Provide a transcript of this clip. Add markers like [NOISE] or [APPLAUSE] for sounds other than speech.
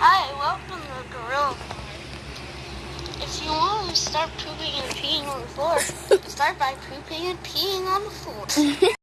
Hi, welcome to the Gorilla If you want to start pooping and peeing on the floor, [LAUGHS] start by pooping and peeing on the floor. [LAUGHS]